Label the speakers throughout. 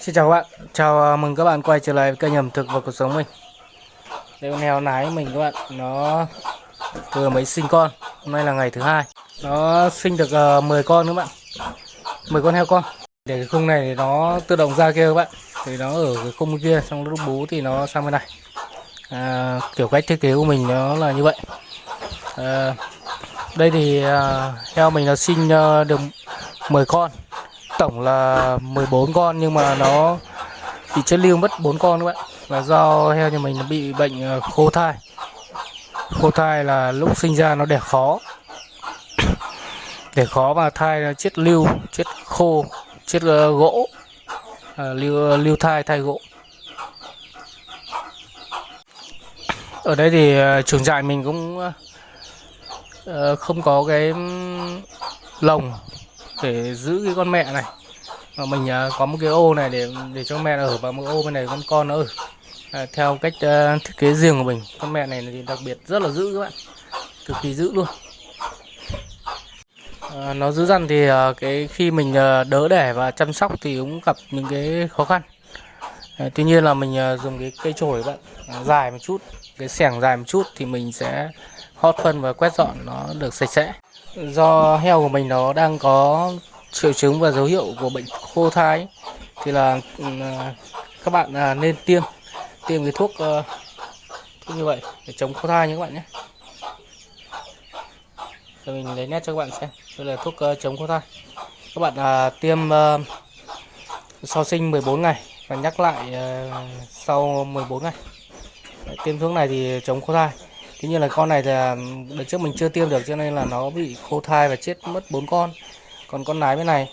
Speaker 1: Xin chào các bạn, chào à, mừng các bạn quay trở lại với kênh ẩm thực và cuộc sống mình. Đây con heo nái mình các bạn, nó vừa mới sinh con. Hôm nay là ngày thứ hai. Nó sinh được à, uh, 10 con các bạn. 10 con heo con. Để cái khung này thì nó tự động ra kia các bạn. Thì nó ở cái khung kia, xong lúc bú thì nó sang bên này. À, Kiểu cách thiết kế của mình nó là như vậy. À, Đây thì uh, heo mình nó sinh uh, được 10 con tổng là 14 con nhưng mà nó bị chết lưu mất 4 con các bạn. Là do heo nhà mình nó bị bệnh ờ, khô thai. Khô thai là lúc sinh ra nó đẻ khó. Đẻ khó và thai là chết lưu chết khô chết ờ, gỗ. À, lưu lưu thai thai gỗ. Ở đây thì uh, trường trại mình cũng không có cái lồng để giữ cái con mẹ này. Và mình à, có một cái ô này để để cho mẹ ở và một ô bên này con con nó ở. À, theo cách uh, thiết kế riêng của mình con mẹ này thì đặc biệt rất là giữ các bạn. Cực kỳ giữ luôn. À, nó giữ răn thì uh, cái khi mình uh, đỡ đẻ và chăm sóc thì cũng gặp những cái khó khăn. À, tuy nhiên là mình uh, dùng cái cây chổi bạn uh, dài một chút cái xẻng dài một chút thì mình sẽ hót phân và quét dọn nó được sạch sẽ do heo của mình nó đang có triệu chứng và dấu hiệu của bệnh khô thai thì là ừ, à, các bạn à, nên tiêm tiêm cái thuốc, ờ, thuốc như vậy để chống khô thai nhé các bạn nhé. Rồi mình lấy nét cho các bạn xem đây là thuốc ờ, chống khô thai. Các bạn à, tiêm uh, sau sinh 14 ngày và nhắc lại uh, sau 14 ngày. Đấy, tiêm thuốc này thì chống khô thai. Tuy nhiên là con này thì đợt trước mình chưa tiêm được cho nên là nó bị khô thai và chết mất bốn con. Còn con nái bên này,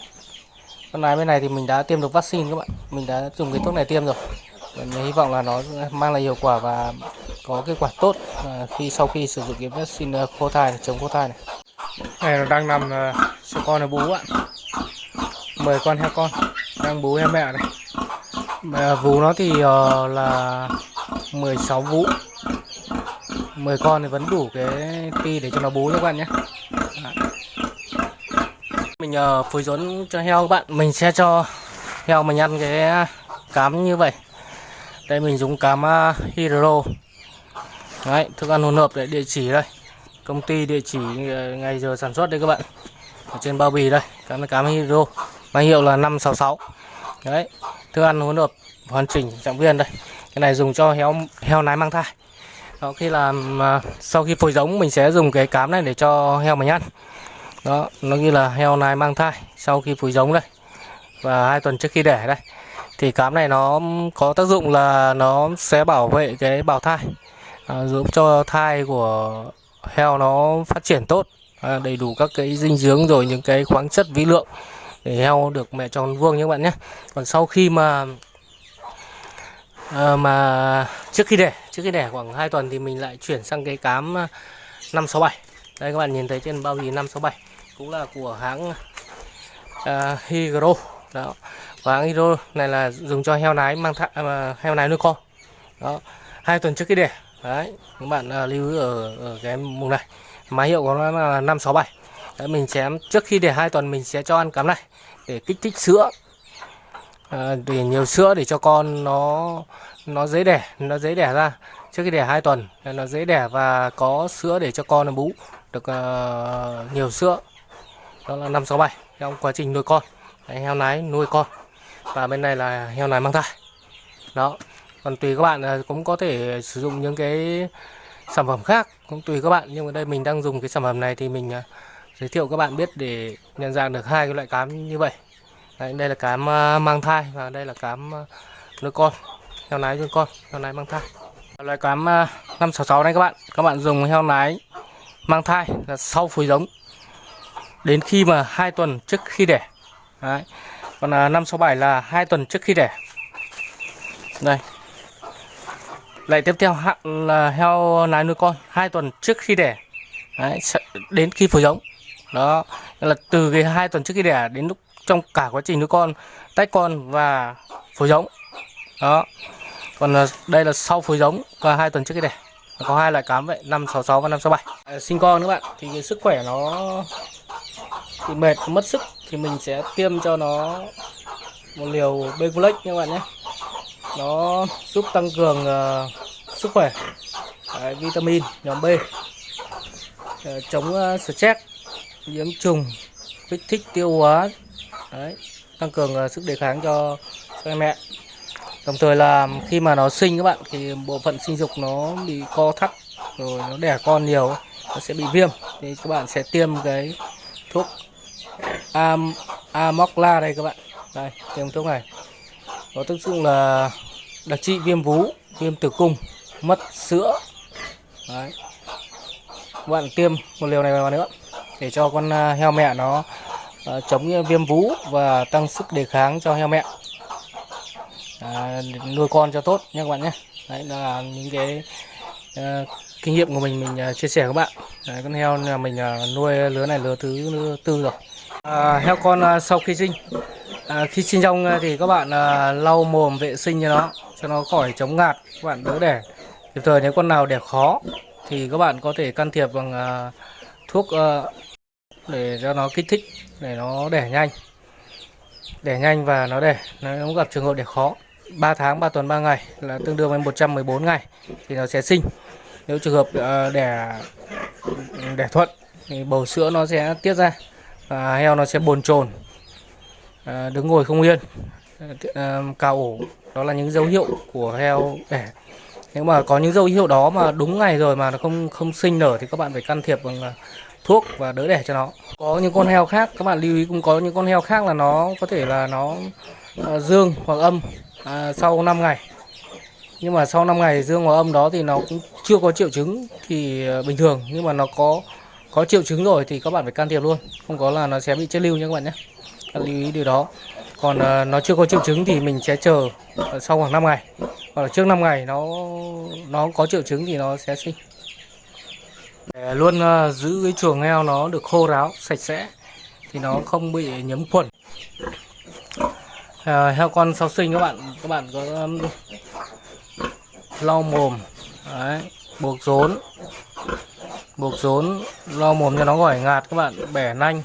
Speaker 1: con nái bên này thì mình đã tiêm được vaccine các bạn. Mình đã dùng cái thuốc này tiêm rồi. Mình hy vọng là nó mang lại hiệu quả và có kết quả tốt à, khi sau khi sử dụng cái vaccine khô thai này, chống khô thai này. Này nó đang nằm à, cho con nó bú ạ. 10 con heo con đang bú heo mẹ này. Vú nó thì uh, là 16 vú 10 con thì vẫn đủ cái ti để cho nó bú cho các bạn nhé. Mình nhờ phối rốn cho heo các bạn. Mình sẽ cho heo mình ăn cái cám như vậy. Đây mình dùng cám ờ, hydro. Đấy, thức ăn hỗn hợp để địa chỉ đây. Công ty địa chỉ ờ, ngày giờ sản xuất đây các bạn. Ở trên bao bì đây cám cám hydro. Máy hiệu là 566 đấy thức ăn hỗn hợp hoàn chỉnh trọng viên đây. Cái này dùng cho heo heo nái mang thai đó khi làm à, sau khi phôi giống mình sẽ dùng cái cám này để cho heo mình ăn. Đó nó như là heo này mang thai sau khi phối giống đây. Và hai tuần trước khi đẻ đây. Thì cám này nó có tác dụng là nó sẽ bảo vệ cái bào thai. À, giúp cho thai của heo nó phát triển tốt. À, đầy đủ các cái dinh dưỡng rồi những cái khoáng chất vi lượng để heo được mẹ tròn vuông nhé các bạn nhé. Còn sau khi mà à, mà trước khi đẻ trước khi đẻ khoảng 2 tuần thì mình lại chuyển sang cái cám ờ, 567 đây các bạn nhìn thấy trên bao bì 567 cũng là của hãng uh, Hydro. Đó và hãng Hydro này là dùng cho heo nái mang thai uh, heo nái nuôi con. Đó hai tuần trước khi đẻ đấy các bạn uh, lưu ý ở, ở cái mùng này. Máy hiệu của nó là 567 đấy, mình chém trước khi để hai tuần mình sẽ cho ăn cám này để kích thích sữa. À, để nhiều sữa để cho con nó nó dễ đẻ nó dễ đẻ ra. Trước khi đẻ hai tuần nó dễ đẻ và có sữa để cho con nó bú được uh, nhiều sữa. Đó là năm sáu bảy trong quá trình nuôi con. Đấy, heo nái nuôi con. Và bên này là heo nái mang thai. Đó còn tùy các bạn à, cũng có thể sử dụng những cái sản phẩm khác cũng tùy các bạn. Nhưng mà đây mình đang dùng cái sản phẩm này thì mình giới thiệu các bạn biết để nhận dạng được hai cái loại cám như vậy. Đấy, đây là cám ờ, mang thai và đây là cám ờ, nuôi con. Heo nái nuôi con heo nái mang thai. Loại cám ờ, 566 này các bạn. Các bạn dùng heo nái mang thai là sau phối giống. Đến khi mà hai tuần trước khi đẻ. Đấy. còn 567 là hai tuần trước khi đẻ. Đây. Lại tiếp theo là heo nái nuôi con hai tuần trước khi đẻ. Đấy, đến khi phối giống. Đó là từ cái hai tuần trước khi đẻ đến lúc trong cả quá trình nuôi con tách con và phối giống. Đó. Còn à, đây là sau phối giống và hai tuần trước cái đẻ có hai loại cám vậy 566 và 567 à, sinh con các bạn thì cái sức khỏe nó thì mệt mất sức thì mình sẽ tiêm cho nó một liều Beculex các bạn nhé. Nó giúp tăng cường uh, sức khỏe. Đấy, vitamin nhóm B. Uh, chống uh, stress nhiễm trùng kích thích tiêu hóa Đấy, tăng cường ờ, sức đề kháng cho cho em mẹ. Đồng thời là khi mà nó sinh các bạn thì bộ phận sinh dục nó bị co thắt rồi nó đẻ con nhiều nó sẽ bị viêm. Thì các bạn sẽ tiêm cái thuốc am amokla đây các bạn. Đây tiêm thuốc này. Nó tác dụng là đặc trị viêm vú viêm tử cung mất sữa. Đấy. Các bạn tiêm một liều này vào nữa để cho con ờ, heo mẹ nó Ờ, chống ờ, viêm vú và tăng sức đề kháng cho heo mẹ. À, nuôi con cho tốt nha các bạn nhé. Đấy là những cái à, kinh nghiệm của mình mình chia sẻ với các bạn. Đấy, con heo nhà mình nuôi lứa này lứa thứ lứa tư rồi. À, heo con sau khi sinh à, khi sinh xong thì các bạn à, lau mồm vệ sinh cho nó cho nó khỏi chống ngạt các bạn đỡ đẻ. Kịp thời nếu con nào đẻ khó thì các bạn có thể can thiệp bằng à, thuốc à, để cho nó kích thích, để nó đẻ nhanh. Đẻ nhanh và nó đẻ, nó cũng gặp trường hợp đẻ khó. 3 tháng 3 tuần 3 ngày là tương đương với 114 ngày thì nó sẽ sinh. Nếu trường hợp ờ, đẻ đẻ thuận thì bầu sữa nó sẽ tiết ra và heo nó sẽ bồn chồn ờ, đứng ngồi không yên. Cao cào ổ, đó là những dấu hiệu của heo đẻ. Nếu mà có những dấu hiệu đó mà đúng ngày rồi mà nó không không sinh nở thì các bạn phải can thiệp bằng thuốc và đỡ đẻ cho nó. Có những con heo khác các bạn lưu ý cũng có những con heo khác là nó có thể là nó à, dương hoặc âm à, sau 5 ngày. Nhưng mà sau 5 ngày dương hoặc âm đó thì nó cũng chưa có triệu chứng thì à, bình thường. Nhưng mà nó có có triệu chứng rồi thì các bạn phải can thiệp luôn. Không có là nó sẽ bị chết lưu nha các bạn nhé. Các lưu ý điều đó. Còn à, nó chưa có triệu chứng thì mình sẽ chờ à, sau khoảng 5 ngày. Hoặc là trước 5 ngày nó nó có triệu chứng thì nó sẽ sinh để luôn ờ, giữ cái chuồng heo nó được khô ráo sạch sẽ thì nó không bị nhiễm khuẩn. À, heo con sau sinh các bạn các bạn có um, lau mồm đấy, buộc rốn buộc rốn lau mồm cho nó khỏi ngạt các bạn bẻ nanh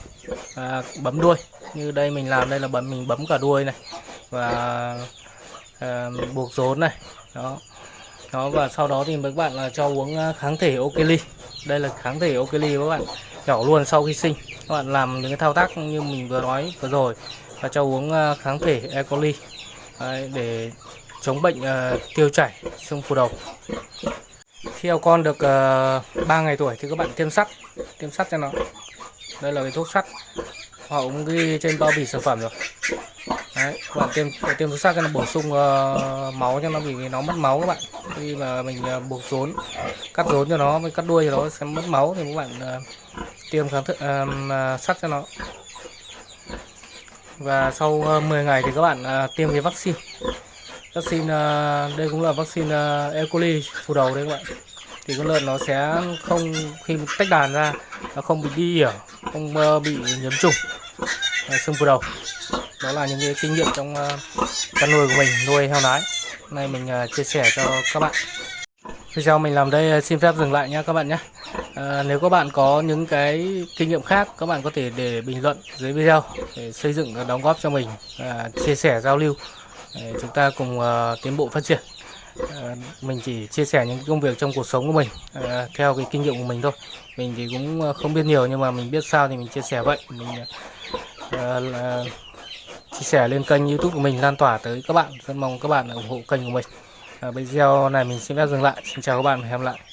Speaker 1: à, bấm đuôi. Như đây mình làm đây là bấm mình bấm cả đuôi này và à, buộc rốn này. Đó đó và sau đó thì các bạn là cho uống à, kháng thể Okeli. Đây là kháng thể Okeli các bạn. Nhỏ luôn sau khi sinh. Các bạn làm những cái thao tác như mình vừa nói vừa rồi. Và cho uống à, kháng thể E. coli Đấy, để chống bệnh uh, tiêu chảy xương phù đầu. Khi heo con được uh, 3 ngày tuổi thì các bạn tiêm sắt. Tiêm sắt cho nó. Đây là cái thuốc sắt. Họ cũng ghi trên bao bì sản phẩm rồi. Đấy, các bạn tiêm tiêm thuốc sát cho nó bổ sung uh, máu cho nó vì nó mất máu các bạn. Khi mà mình uh, buộc rốn cắt rốn cho nó mới cắt đuôi cho nó sẽ mất máu thì các bạn uh, tiêm kháng thức uh, sắt cho nó. Và sau uh, 10 ngày thì các bạn uh, tiêm cái vaccine. Vaccine uh, đây cũng là vaccine uh, E. coli phù đầu đấy các bạn. Thì con lợn nó sẽ không khi tách đàn ra nó không bị đi ỉa không uh, bị nhiễm trùng. Uh, xương phù đầu đó là những cái kinh nghiệm trong ờ, chăn nuôi của mình nuôi heo nái. Hôm nay mình ờ, chia sẻ cho các bạn. Video mình làm đây ờ, xin phép dừng lại nha các bạn nhé à, nếu các bạn có những cái kinh nghiệm khác các bạn có thể để bình luận dưới video để xây dựng và đóng góp cho mình à, chia sẻ giao lưu để chúng ta cùng à, tiến bộ phát triển. À, mình chỉ chia sẻ những công việc trong cuộc sống của mình à, theo cái kinh nghiệm của mình thôi. Mình thì cũng không biết nhiều nhưng mà mình biết sao thì mình chia sẻ vậy. Mình à, là chia sẻ lên kênh youtube của mình lan tỏa tới các bạn. Rất mong các bạn ủng hộ kênh của mình. À, video này mình xin phép dừng lại. Xin chào các bạn và hẹn gặp lại.